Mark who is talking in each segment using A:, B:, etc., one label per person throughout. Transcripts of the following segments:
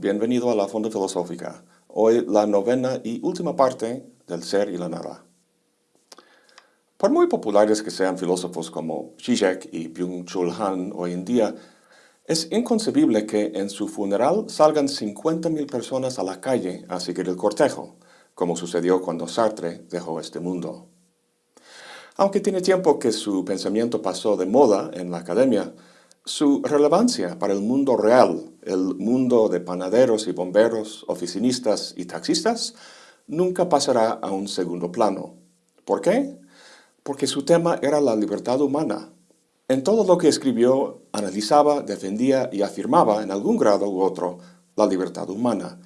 A: bienvenido a la Fonda Filosófica. Hoy la novena y última parte del ser y la nada. Por muy populares que sean filósofos como Zizek y Byung-Chul Han hoy en día, es inconcebible que en su funeral salgan 50.000 personas a la calle a seguir el cortejo, como sucedió cuando Sartre dejó este mundo. Aunque tiene tiempo que su pensamiento pasó de moda en la academia, su relevancia para el mundo real, el mundo de panaderos y bomberos, oficinistas y taxistas, nunca pasará a un segundo plano. ¿Por qué? Porque su tema era la libertad humana. En todo lo que escribió, analizaba, defendía y afirmaba en algún grado u otro la libertad humana.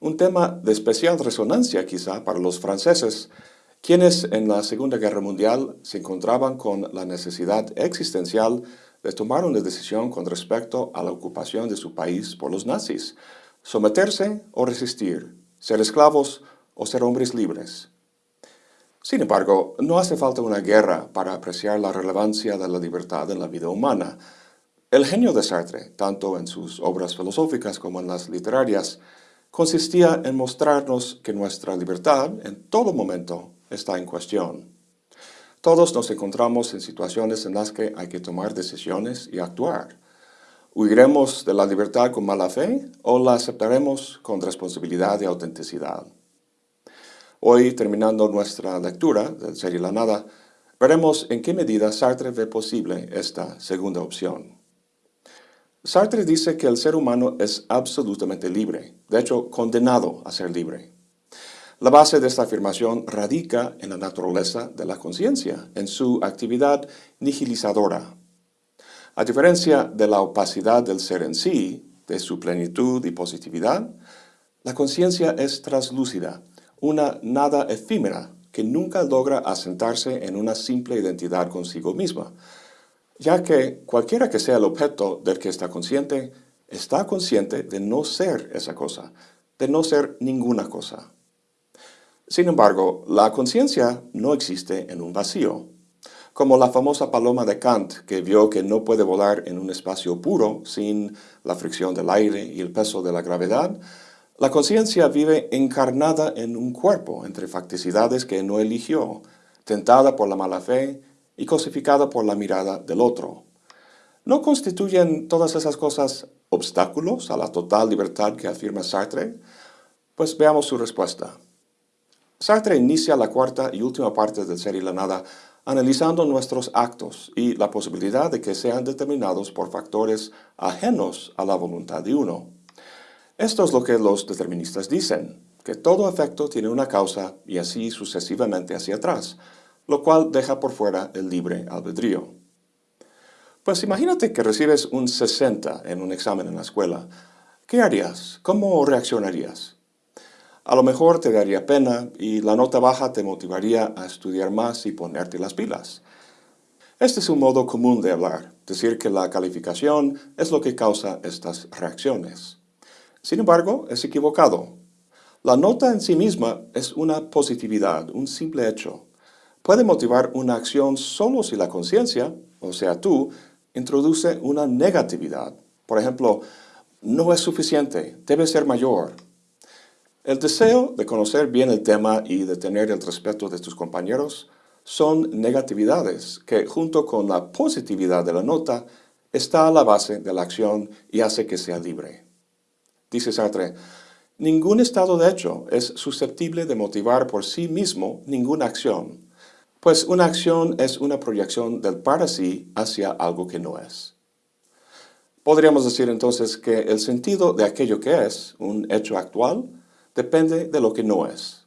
A: Un tema de especial resonancia quizá para los franceses, quienes en la Segunda Guerra Mundial se encontraban con la necesidad existencial de tomar una decisión con respecto a la ocupación de su país por los nazis, someterse o resistir, ser esclavos o ser hombres libres. Sin embargo, no hace falta una guerra para apreciar la relevancia de la libertad en la vida humana. El genio de Sartre, tanto en sus obras filosóficas como en las literarias, consistía en mostrarnos que nuestra libertad en todo momento está en cuestión. Todos nos encontramos en situaciones en las que hay que tomar decisiones y actuar. ¿Huiremos de la libertad con mala fe o la aceptaremos con responsabilidad y autenticidad? Hoy, terminando nuestra lectura del Ser y la Nada, veremos en qué medida Sartre ve posible esta segunda opción. Sartre dice que el ser humano es absolutamente libre, de hecho condenado a ser libre. La base de esta afirmación radica en la naturaleza de la conciencia, en su actividad nihilizadora. A diferencia de la opacidad del ser en sí, de su plenitud y positividad, la conciencia es translúcida, una nada efímera que nunca logra asentarse en una simple identidad consigo misma, ya que cualquiera que sea el objeto del que está consciente, está consciente de no ser esa cosa, de no ser ninguna cosa. Sin embargo, la conciencia no existe en un vacío. Como la famosa paloma de Kant, que vio que no puede volar en un espacio puro sin la fricción del aire y el peso de la gravedad, la conciencia vive encarnada en un cuerpo entre facticidades que no eligió, tentada por la mala fe y cosificada por la mirada del otro. ¿No constituyen todas esas cosas obstáculos a la total libertad que afirma Sartre? Pues veamos su respuesta. Sartre inicia la cuarta y última parte del Ser y la Nada analizando nuestros actos y la posibilidad de que sean determinados por factores ajenos a la voluntad de uno. Esto es lo que los deterministas dicen, que todo efecto tiene una causa y así sucesivamente hacia atrás, lo cual deja por fuera el libre albedrío. Pues imagínate que recibes un 60 en un examen en la escuela. ¿Qué harías? ¿Cómo reaccionarías? A lo mejor te daría pena y la nota baja te motivaría a estudiar más y ponerte las pilas. Este es un modo común de hablar, decir que la calificación es lo que causa estas reacciones. Sin embargo, es equivocado. La nota en sí misma es una positividad, un simple hecho. Puede motivar una acción solo si la conciencia, o sea tú, introduce una negatividad. Por ejemplo, no es suficiente, debe ser mayor, el deseo de conocer bien el tema y de tener el respeto de tus compañeros son negatividades que, junto con la positividad de la nota, está a la base de la acción y hace que sea libre. Dice Sartre, ningún estado de hecho es susceptible de motivar por sí mismo ninguna acción, pues una acción es una proyección del para sí hacia algo que no es. Podríamos decir entonces que el sentido de aquello que es, un hecho actual, depende de lo que no es.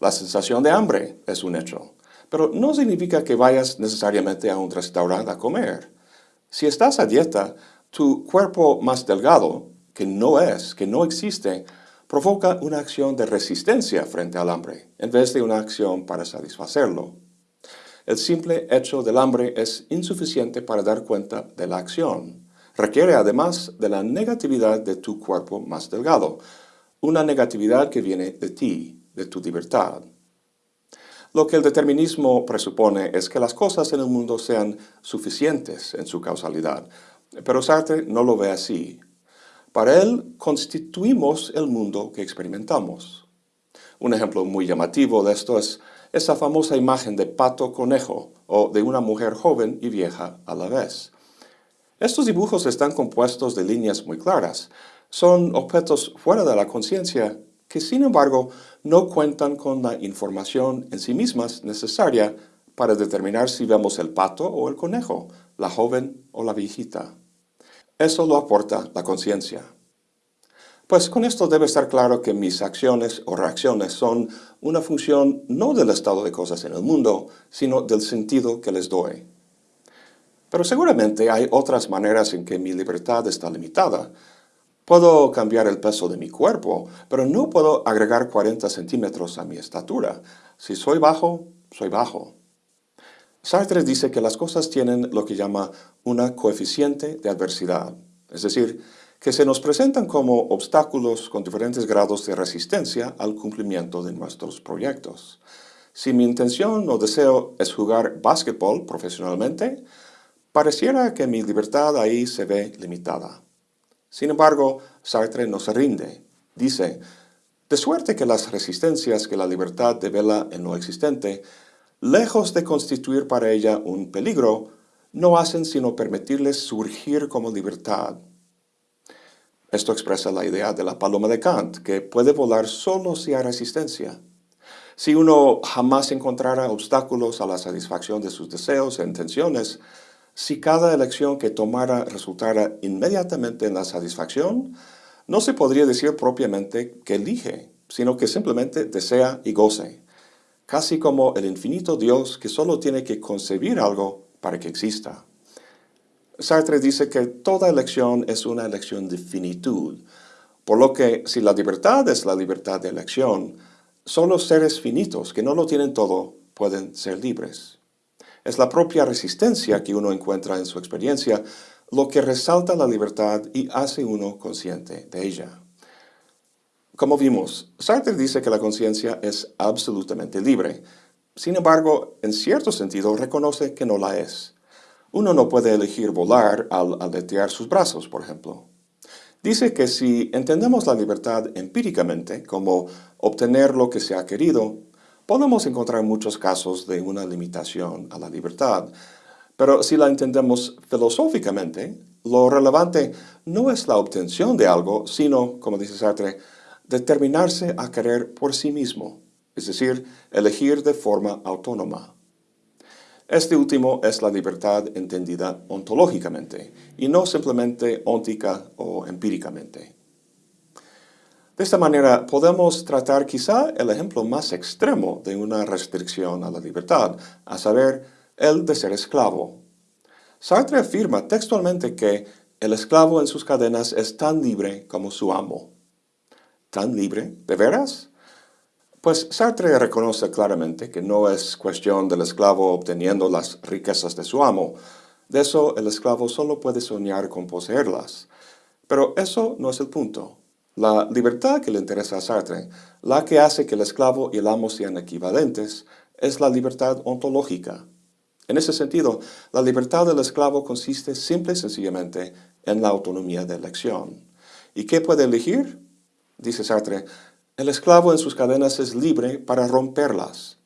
A: La sensación de hambre es un hecho, pero no significa que vayas necesariamente a un restaurante a comer. Si estás a dieta, tu cuerpo más delgado, que no es, que no existe, provoca una acción de resistencia frente al hambre, en vez de una acción para satisfacerlo. El simple hecho del hambre es insuficiente para dar cuenta de la acción. Requiere además de la negatividad de tu cuerpo más delgado, una negatividad que viene de ti, de tu libertad. Lo que el determinismo presupone es que las cosas en el mundo sean suficientes en su causalidad, pero Sartre no lo ve así. Para él, constituimos el mundo que experimentamos. Un ejemplo muy llamativo de esto es esa famosa imagen de pato-conejo o de una mujer joven y vieja a la vez. Estos dibujos están compuestos de líneas muy claras. Son objetos fuera de la conciencia que, sin embargo, no cuentan con la información en sí mismas necesaria para determinar si vemos el pato o el conejo, la joven o la viejita. Eso lo aporta la conciencia. Pues con esto debe estar claro que mis acciones o reacciones son una función no del estado de cosas en el mundo, sino del sentido que les doy. Pero seguramente hay otras maneras en que mi libertad está limitada. Puedo cambiar el peso de mi cuerpo, pero no puedo agregar 40 centímetros a mi estatura. Si soy bajo, soy bajo. Sartre dice que las cosas tienen lo que llama una coeficiente de adversidad, es decir, que se nos presentan como obstáculos con diferentes grados de resistencia al cumplimiento de nuestros proyectos. Si mi intención o deseo es jugar básquetbol profesionalmente, pareciera que mi libertad ahí se ve limitada. Sin embargo, Sartre no se rinde. Dice, de suerte que las resistencias que la libertad devela en lo existente lejos de constituir para ella un peligro, no hacen sino permitirles surgir como libertad. Esto expresa la idea de la paloma de Kant, que puede volar solo si hay resistencia. Si uno jamás encontrara obstáculos a la satisfacción de sus deseos e intenciones, si cada elección que tomara resultara inmediatamente en la satisfacción, no se podría decir propiamente que elige, sino que simplemente desea y goce casi como el infinito Dios que solo tiene que concebir algo para que exista. Sartre dice que toda elección es una elección de finitud, por lo que si la libertad es la libertad de elección, solo seres finitos que no lo tienen todo pueden ser libres. Es la propia resistencia que uno encuentra en su experiencia lo que resalta la libertad y hace uno consciente de ella. Como vimos, Sartre dice que la conciencia es absolutamente libre. Sin embargo, en cierto sentido, reconoce que no la es. Uno no puede elegir volar al aletear sus brazos, por ejemplo. Dice que si entendemos la libertad empíricamente, como obtener lo que se ha querido, podemos encontrar muchos casos de una limitación a la libertad. Pero si la entendemos filosóficamente, lo relevante no es la obtención de algo, sino, como dice Sartre, determinarse a querer por sí mismo, es decir, elegir de forma autónoma. Este último es la libertad entendida ontológicamente y no simplemente óntica o empíricamente. De esta manera podemos tratar quizá el ejemplo más extremo de una restricción a la libertad, a saber, el de ser esclavo. Sartre afirma textualmente que el esclavo en sus cadenas es tan libre como su amo tan libre? ¿De veras? Pues Sartre reconoce claramente que no es cuestión del esclavo obteniendo las riquezas de su amo. De eso el esclavo solo puede soñar con poseerlas. Pero eso no es el punto. La libertad que le interesa a Sartre, la que hace que el esclavo y el amo sean equivalentes, es la libertad ontológica. En ese sentido, la libertad del esclavo consiste simple y sencillamente en la autonomía de elección. ¿Y qué puede elegir? dice Sartre, el esclavo en sus cadenas es libre para romperlas.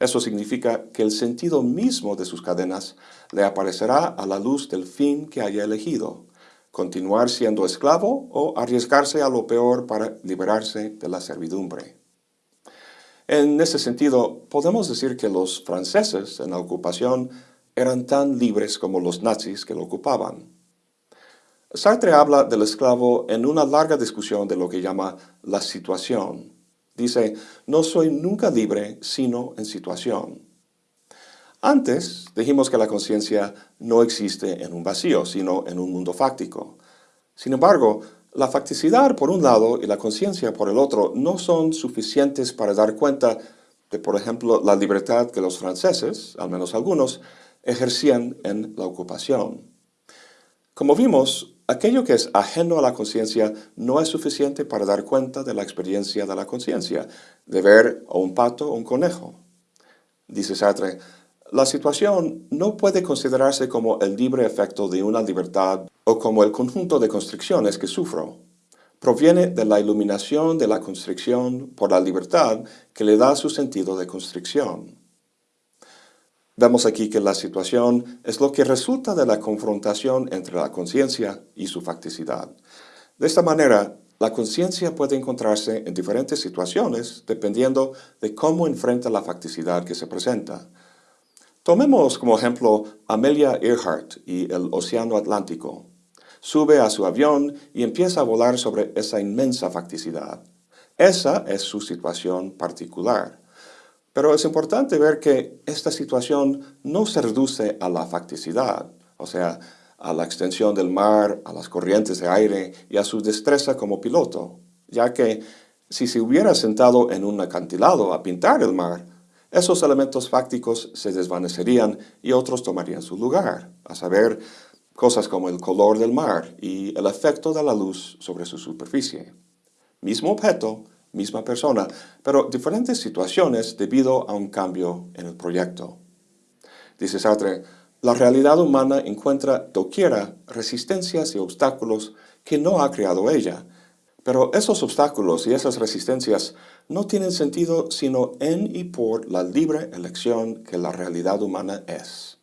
A: Eso significa que el sentido mismo de sus cadenas le aparecerá a la luz del fin que haya elegido, continuar siendo esclavo o arriesgarse a lo peor para liberarse de la servidumbre. En ese sentido, podemos decir que los franceses en la ocupación eran tan libres como los nazis que lo ocupaban. Sartre habla del esclavo en una larga discusión de lo que llama la situación. Dice, no soy nunca libre sino en situación. Antes dijimos que la conciencia no existe en un vacío, sino en un mundo fáctico. Sin embargo, la facticidad por un lado y la conciencia por el otro no son suficientes para dar cuenta de, por ejemplo, la libertad que los franceses, al menos algunos, ejercían en la ocupación. Como vimos, Aquello que es ajeno a la conciencia no es suficiente para dar cuenta de la experiencia de la conciencia, de ver a un pato o un conejo. Dice Sartre, la situación no puede considerarse como el libre efecto de una libertad o como el conjunto de constricciones que sufro. proviene de la iluminación de la constricción por la libertad que le da su sentido de constricción. Vemos aquí que la situación es lo que resulta de la confrontación entre la conciencia y su facticidad. De esta manera, la conciencia puede encontrarse en diferentes situaciones dependiendo de cómo enfrenta la facticidad que se presenta. Tomemos como ejemplo Amelia Earhart y el Océano Atlántico. Sube a su avión y empieza a volar sobre esa inmensa facticidad. Esa es su situación particular. Pero es importante ver que esta situación no se reduce a la facticidad, o sea, a la extensión del mar, a las corrientes de aire y a su destreza como piloto, ya que si se hubiera sentado en un acantilado a pintar el mar, esos elementos fácticos se desvanecerían y otros tomarían su lugar, a saber, cosas como el color del mar y el efecto de la luz sobre su superficie. Mismo objeto, misma persona, pero diferentes situaciones debido a un cambio en el proyecto. Dice Sartre, la realidad humana encuentra doquiera resistencias y obstáculos que no ha creado ella, pero esos obstáculos y esas resistencias no tienen sentido sino en y por la libre elección que la realidad humana es.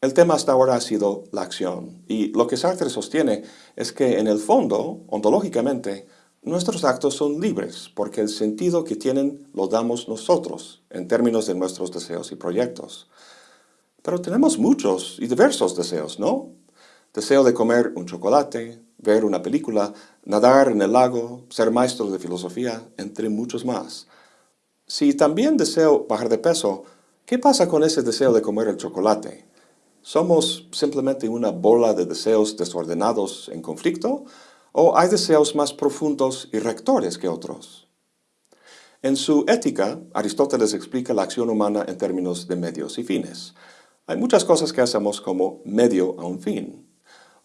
A: El tema hasta ahora ha sido la acción, y lo que Sartre sostiene es que en el fondo, ontológicamente, nuestros actos son libres porque el sentido que tienen lo damos nosotros en términos de nuestros deseos y proyectos. Pero tenemos muchos y diversos deseos, ¿no? Deseo de comer un chocolate, ver una película, nadar en el lago, ser maestro de filosofía, entre muchos más. Si también deseo bajar de peso, ¿qué pasa con ese deseo de comer el chocolate? ¿Somos simplemente una bola de deseos desordenados en conflicto? ¿O hay deseos más profundos y rectores que otros? En su Ética, Aristóteles explica la acción humana en términos de medios y fines. Hay muchas cosas que hacemos como medio a un fin.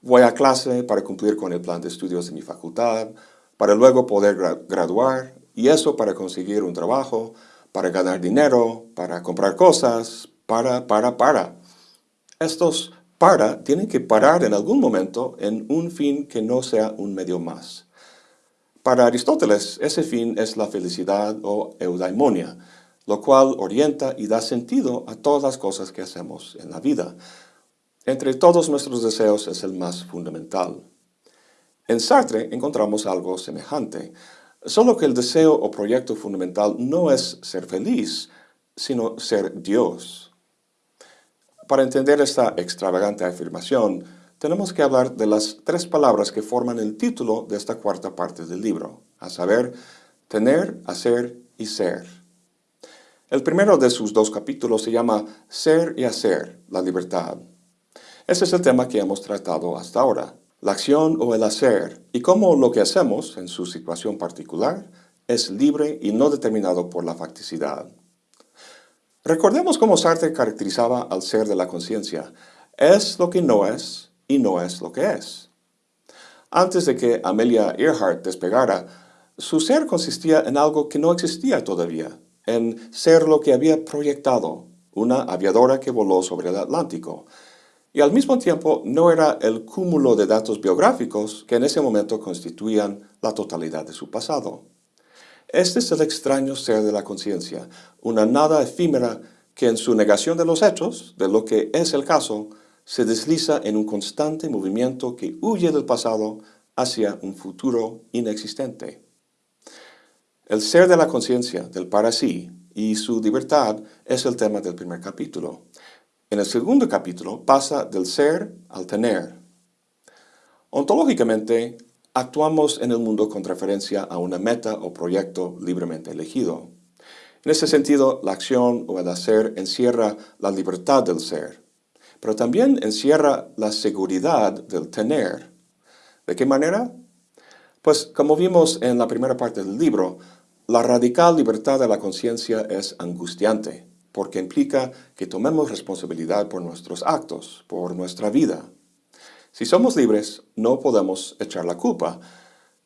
A: Voy a clase para cumplir con el plan de estudios de mi facultad, para luego poder graduar, y eso para conseguir un trabajo, para ganar dinero, para comprar cosas, para, para, para. Estos para tienen que parar en algún momento en un fin que no sea un medio más. Para Aristóteles, ese fin es la felicidad o eudaimonia, lo cual orienta y da sentido a todas las cosas que hacemos en la vida. Entre todos nuestros deseos es el más fundamental. En Sartre encontramos algo semejante, solo que el deseo o proyecto fundamental no es ser feliz, sino ser Dios. Para entender esta extravagante afirmación, tenemos que hablar de las tres palabras que forman el título de esta cuarta parte del libro, a saber, tener, hacer y ser. El primero de sus dos capítulos se llama Ser y Hacer, la libertad. Ese es el tema que hemos tratado hasta ahora, la acción o el hacer, y cómo lo que hacemos en su situación particular es libre y no determinado por la facticidad. Recordemos cómo Sartre caracterizaba al ser de la conciencia. Es lo que no es y no es lo que es. Antes de que Amelia Earhart despegara, su ser consistía en algo que no existía todavía, en ser lo que había proyectado, una aviadora que voló sobre el Atlántico, y al mismo tiempo no era el cúmulo de datos biográficos que en ese momento constituían la totalidad de su pasado. Este es el extraño ser de la conciencia, una nada efímera que en su negación de los hechos, de lo que es el caso, se desliza en un constante movimiento que huye del pasado hacia un futuro inexistente. El ser de la conciencia, del para sí, y su libertad es el tema del primer capítulo. En el segundo capítulo pasa del ser al tener. Ontológicamente, actuamos en el mundo con referencia a una meta o proyecto libremente elegido. En ese sentido, la acción o el hacer encierra la libertad del ser, pero también encierra la seguridad del tener. ¿De qué manera? Pues como vimos en la primera parte del libro, la radical libertad de la conciencia es angustiante porque implica que tomemos responsabilidad por nuestros actos, por nuestra vida. Si somos libres, no podemos echar la culpa.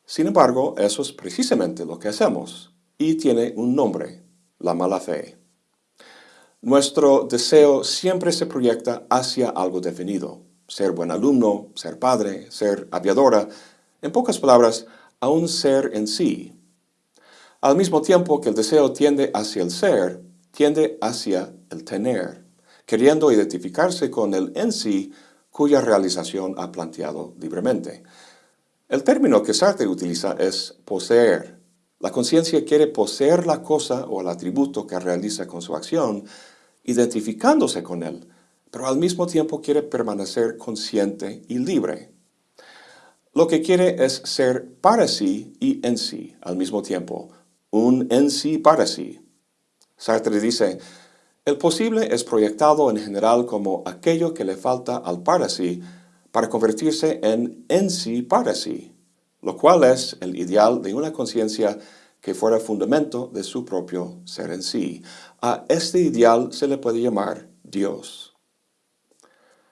A: Sin embargo, eso es precisamente lo que hacemos, y tiene un nombre, la mala fe. Nuestro deseo siempre se proyecta hacia algo definido. Ser buen alumno, ser padre, ser aviadora, En pocas palabras, a un ser en sí. Al mismo tiempo que el deseo tiende hacia el ser, tiende hacia el tener, queriendo identificarse con el en sí cuya realización ha planteado libremente. El término que Sartre utiliza es poseer. La conciencia quiere poseer la cosa o el atributo que realiza con su acción, identificándose con él, pero al mismo tiempo quiere permanecer consciente y libre. Lo que quiere es ser para sí y en sí al mismo tiempo, un en sí para sí. Sartre dice, el posible es proyectado en general como aquello que le falta al para sí para convertirse en en sí para sí, lo cual es el ideal de una conciencia que fuera fundamento de su propio ser en sí. A este ideal se le puede llamar Dios.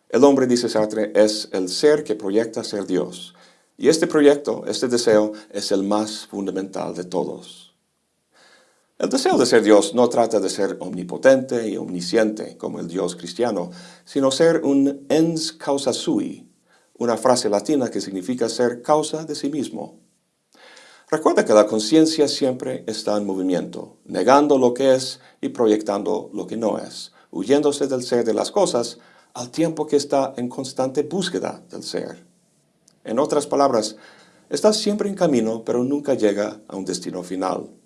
A: El hombre, dice Sartre, es el ser que proyecta ser Dios, y este proyecto, este deseo, es el más fundamental de todos. El deseo de ser Dios no trata de ser omnipotente y omnisciente, como el Dios cristiano, sino ser un ens causa sui, una frase latina que significa ser causa de sí mismo. Recuerda que la conciencia siempre está en movimiento, negando lo que es y proyectando lo que no es, huyéndose del ser de las cosas al tiempo que está en constante búsqueda del ser. En otras palabras, está siempre en camino, pero nunca llega a un destino final.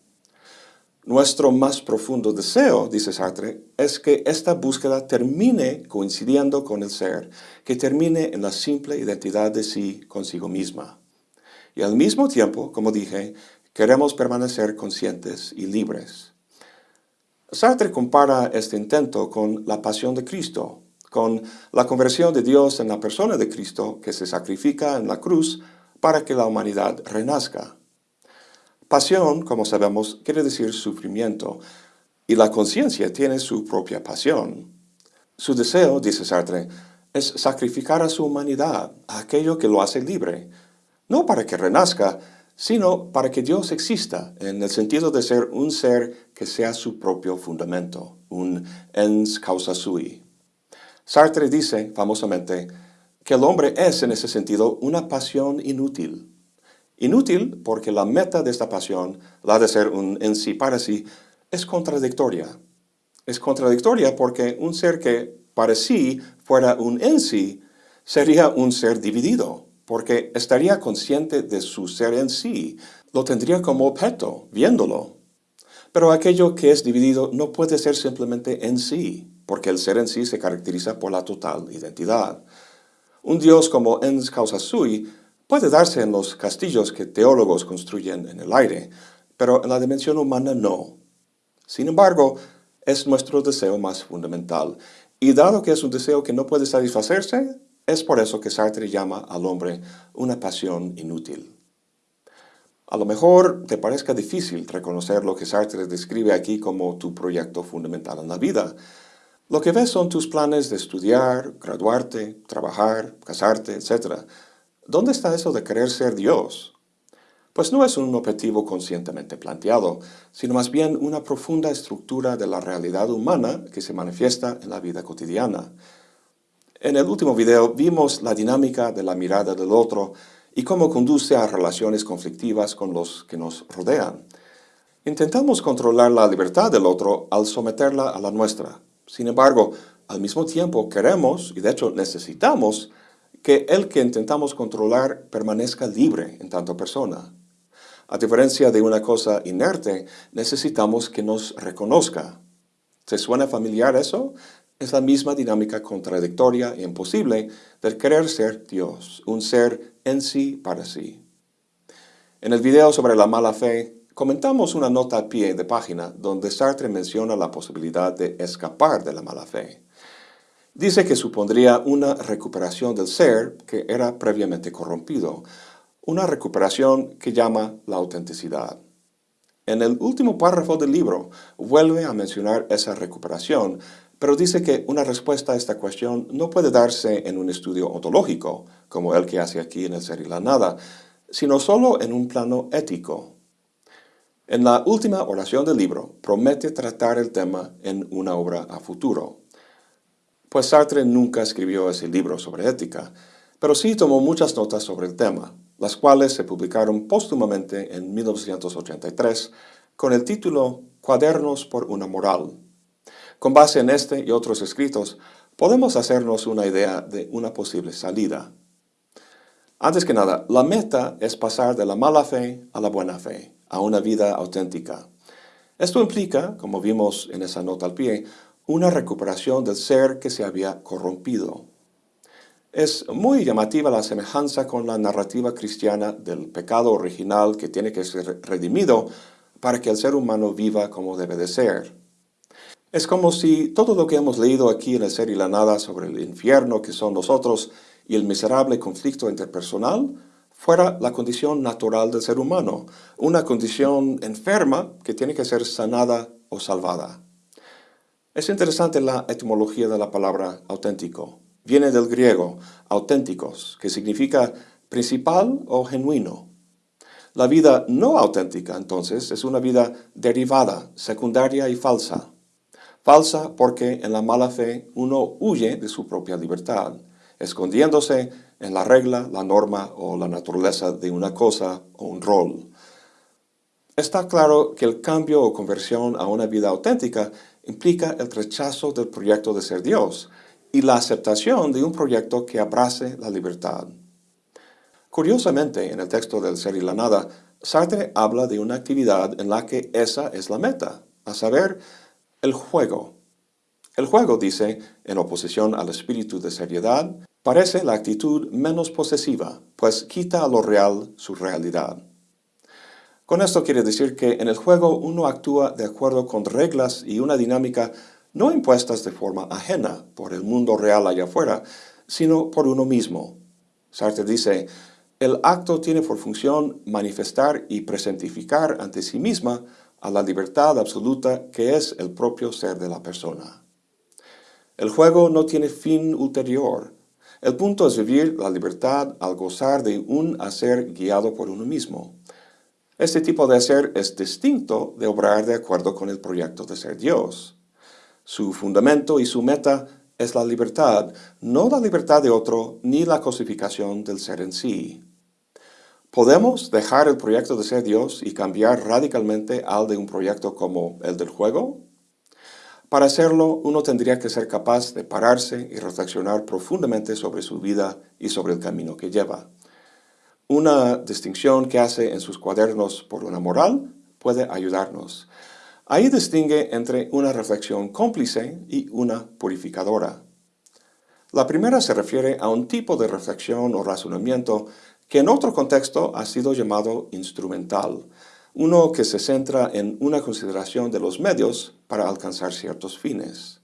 A: Nuestro más profundo deseo, dice Sartre, es que esta búsqueda termine coincidiendo con el ser, que termine en la simple identidad de sí consigo misma. Y al mismo tiempo, como dije, queremos permanecer conscientes y libres. Sartre compara este intento con la pasión de Cristo, con la conversión de Dios en la persona de Cristo que se sacrifica en la cruz para que la humanidad renazca. Pasión, como sabemos, quiere decir sufrimiento, y la conciencia tiene su propia pasión. Su deseo, dice Sartre, es sacrificar a su humanidad, a aquello que lo hace libre, no para que renazca, sino para que Dios exista, en el sentido de ser un ser que sea su propio fundamento, un ens causa sui. Sartre dice, famosamente, que el hombre es en ese sentido una pasión inútil. Inútil porque la meta de esta pasión, la de ser un en sí para sí, es contradictoria. Es contradictoria porque un ser que para sí fuera un en sí, sería un ser dividido, porque estaría consciente de su ser en sí, lo tendría como objeto, viéndolo. Pero aquello que es dividido no puede ser simplemente en sí, porque el ser en sí se caracteriza por la total identidad. Un Dios como ens causa sui puede darse en los castillos que teólogos construyen en el aire, pero en la dimensión humana no. Sin embargo, es nuestro deseo más fundamental, y dado que es un deseo que no puede satisfacerse, es por eso que Sartre llama al hombre una pasión inútil. A lo mejor te parezca difícil reconocer lo que Sartre describe aquí como tu proyecto fundamental en la vida, lo que ves son tus planes de estudiar, graduarte, trabajar, casarte, etc. ¿Dónde está eso de querer ser Dios? Pues no es un objetivo conscientemente planteado, sino más bien una profunda estructura de la realidad humana que se manifiesta en la vida cotidiana. En el último video vimos la dinámica de la mirada del otro y cómo conduce a relaciones conflictivas con los que nos rodean. Intentamos controlar la libertad del otro al someterla a la nuestra. Sin embargo, al mismo tiempo queremos, y de hecho necesitamos, que el que intentamos controlar permanezca libre en tanto persona. A diferencia de una cosa inerte, necesitamos que nos reconozca. ¿Te suena familiar eso? Es la misma dinámica contradictoria e imposible del querer ser Dios, un ser en sí para sí. En el video sobre la mala fe, Comentamos una nota a pie de página donde Sartre menciona la posibilidad de escapar de la mala fe. Dice que supondría una recuperación del ser que era previamente corrompido, una recuperación que llama la autenticidad. En el último párrafo del libro vuelve a mencionar esa recuperación, pero dice que una respuesta a esta cuestión no puede darse en un estudio ontológico, como el que hace aquí en el Ser y la Nada, sino solo en un plano ético, en la última oración del libro, promete tratar el tema en una obra a futuro. Pues Sartre nunca escribió ese libro sobre ética, pero sí tomó muchas notas sobre el tema. las cuales se publicaron póstumamente en 1983 con el título Cuadernos por una moral. Con base en este y otros escritos, podemos hacernos una idea de una posible salida. Antes que nada, la meta es pasar de la mala fe a la buena fe, a una vida auténtica. Esto implica, como vimos en esa nota al pie, una recuperación del ser que se había corrompido. Es muy llamativa la semejanza con la narrativa cristiana del pecado original que tiene que ser redimido para que el ser humano viva como debe de ser. Es como si todo lo que hemos leído aquí en el ser y la nada sobre el infierno que son nosotros y el miserable conflicto interpersonal fuera la condición natural del ser humano, una condición enferma que tiene que ser sanada o salvada. Es interesante la etimología de la palabra auténtico. Viene del griego auténticos, que significa principal o genuino. La vida no auténtica, entonces, es una vida derivada, secundaria y falsa. Falsa porque en la mala fe uno huye de su propia libertad, escondiéndose en la regla, la norma o la naturaleza de una cosa o un rol. Está claro que el cambio o conversión a una vida auténtica implica el rechazo del proyecto de ser Dios y la aceptación de un proyecto que abrace la libertad. Curiosamente, en el texto del Ser y la Nada, Sartre habla de una actividad en la que esa es la meta, a saber, el juego. El juego, dice, en oposición al espíritu de seriedad, parece la actitud menos posesiva, pues quita a lo real su realidad. Con esto quiere decir que en el juego uno actúa de acuerdo con reglas y una dinámica no impuestas de forma ajena por el mundo real allá afuera, sino por uno mismo. Sartre dice, el acto tiene por función manifestar y presentificar ante sí misma a la libertad absoluta que es el propio ser de la persona. El juego no tiene fin ulterior. El punto es vivir la libertad al gozar de un hacer guiado por uno mismo. Este tipo de hacer es distinto de obrar de acuerdo con el proyecto de ser Dios. Su fundamento y su meta es la libertad, no la libertad de otro ni la cosificación del ser en sí. ¿Podemos dejar el proyecto de ser Dios y cambiar radicalmente al de un proyecto como el del juego? Para hacerlo, uno tendría que ser capaz de pararse y reflexionar profundamente sobre su vida y sobre el camino que lleva. Una distinción que hace en sus cuadernos por una moral puede ayudarnos. Ahí distingue entre una reflexión cómplice y una purificadora. La primera se refiere a un tipo de reflexión o razonamiento que en otro contexto ha sido llamado instrumental, uno que se centra en una consideración de los medios para alcanzar ciertos fines.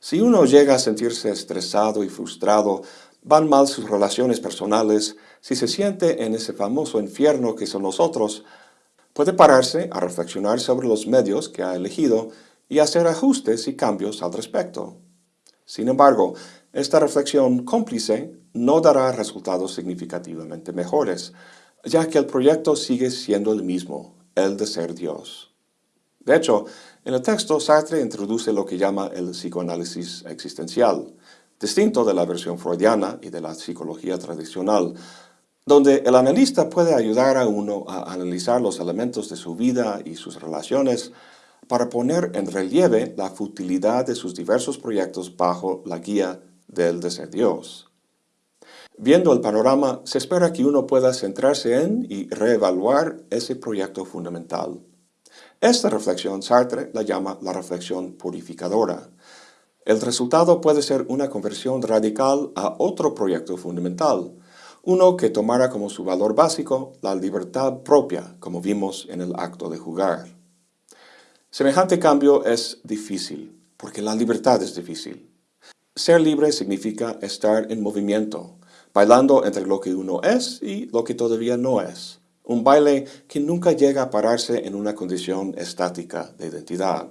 A: Si uno llega a sentirse estresado y frustrado, van mal sus relaciones personales, si se siente en ese famoso infierno que son los otros, puede pararse a reflexionar sobre los medios que ha elegido y hacer ajustes y cambios al respecto. Sin embargo, esta reflexión cómplice no dará resultados significativamente mejores, ya que el proyecto sigue siendo el mismo, el de ser Dios. De hecho, en el texto Sartre introduce lo que llama el psicoanálisis existencial, distinto de la versión freudiana y de la psicología tradicional, donde el analista puede ayudar a uno a analizar los elementos de su vida y sus relaciones para poner en relieve la futilidad de sus diversos proyectos bajo la guía del de ser Dios. Viendo el panorama, se espera que uno pueda centrarse en y reevaluar ese proyecto fundamental. Esta reflexión Sartre la llama la reflexión purificadora. El resultado puede ser una conversión radical a otro proyecto fundamental, uno que tomara como su valor básico la libertad propia, como vimos en el acto de jugar. Semejante cambio es difícil, porque la libertad es difícil. Ser libre significa estar en movimiento, bailando entre lo que uno es y lo que todavía no es. Un baile que nunca llega a pararse en una condición estática de identidad.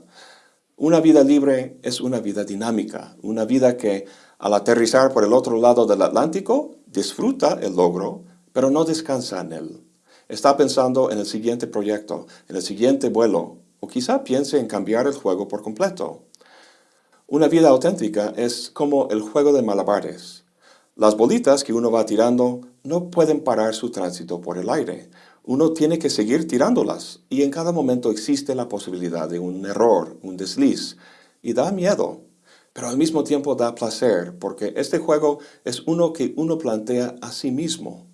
A: Una vida libre es una vida dinámica, una vida que, al aterrizar por el otro lado del Atlántico, disfruta el logro, pero no descansa en él. Está pensando en el siguiente proyecto, en el siguiente vuelo, o quizá piense en cambiar el juego por completo. Una vida auténtica es como el juego de malabares. Las bolitas que uno va tirando no pueden parar su tránsito por el aire. Uno tiene que seguir tirándolas y en cada momento existe la posibilidad de un error, un desliz, y da miedo, pero al mismo tiempo da placer, porque este juego es uno que uno plantea a sí mismo.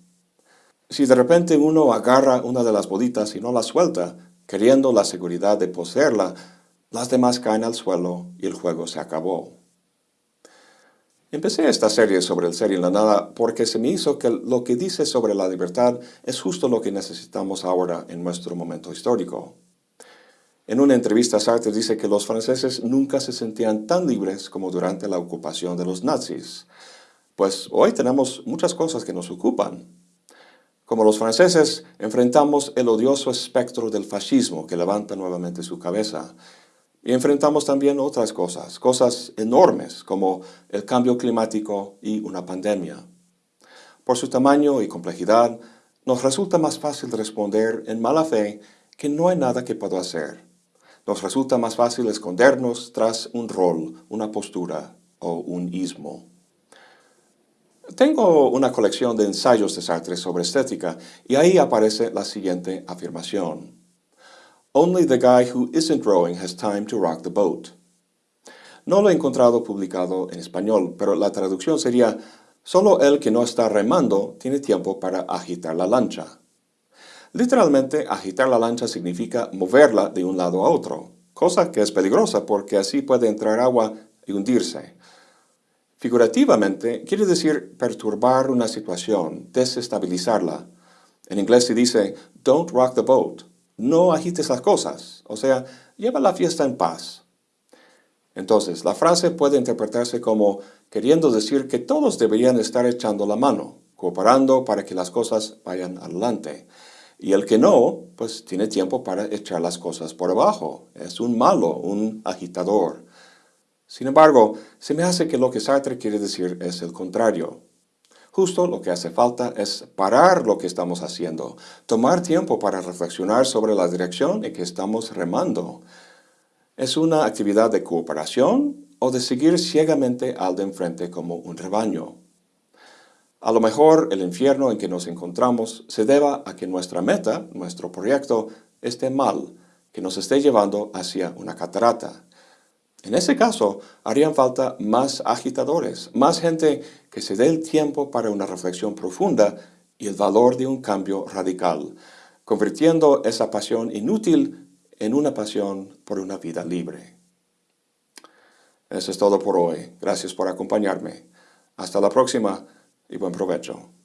A: Si de repente uno agarra una de las bolitas y no la suelta, queriendo la seguridad de poseerla, las demás caen al suelo y el juego se acabó. Empecé esta serie sobre el ser y la nada porque se me hizo que lo que dice sobre la libertad es justo lo que necesitamos ahora en nuestro momento histórico. En una entrevista Sartre dice que los franceses nunca se sentían tan libres como durante la ocupación de los nazis. Pues hoy tenemos muchas cosas que nos ocupan. Como los franceses, enfrentamos el odioso espectro del fascismo que levanta nuevamente su cabeza y enfrentamos también otras cosas, cosas enormes como el cambio climático y una pandemia. Por su tamaño y complejidad, nos resulta más fácil responder en mala fe que no hay nada que puedo hacer. Nos resulta más fácil escondernos tras un rol, una postura o un ismo. Tengo una colección de ensayos de Sartre sobre estética y ahí aparece la siguiente afirmación. Only the guy who isn't rowing has time to rock the boat. No lo he encontrado publicado en español, pero la traducción sería Solo el que no está remando tiene tiempo para agitar la lancha. Literalmente, agitar la lancha significa moverla de un lado a otro, cosa que es peligrosa porque así puede entrar agua y hundirse. Figurativamente, quiere decir perturbar una situación, desestabilizarla. En inglés se dice, don't rock the boat no agites las cosas, o sea, lleva la fiesta en paz. Entonces, la frase puede interpretarse como queriendo decir que todos deberían estar echando la mano, cooperando para que las cosas vayan adelante. Y el que no, pues tiene tiempo para echar las cosas por abajo. Es un malo, un agitador. Sin embargo, se me hace que lo que Sartre quiere decir es el contrario. Justo lo que hace falta es parar lo que estamos haciendo, tomar tiempo para reflexionar sobre la dirección en que estamos remando. ¿Es una actividad de cooperación o de seguir ciegamente al de enfrente como un rebaño? A lo mejor el infierno en que nos encontramos se deba a que nuestra meta, nuestro proyecto, esté mal, que nos esté llevando hacia una catarata. En ese caso, harían falta más agitadores, más gente que se dé el tiempo para una reflexión profunda y el valor de un cambio radical, convirtiendo esa pasión inútil en una pasión por una vida libre. Eso es todo por hoy. Gracias por acompañarme. Hasta la próxima y buen provecho.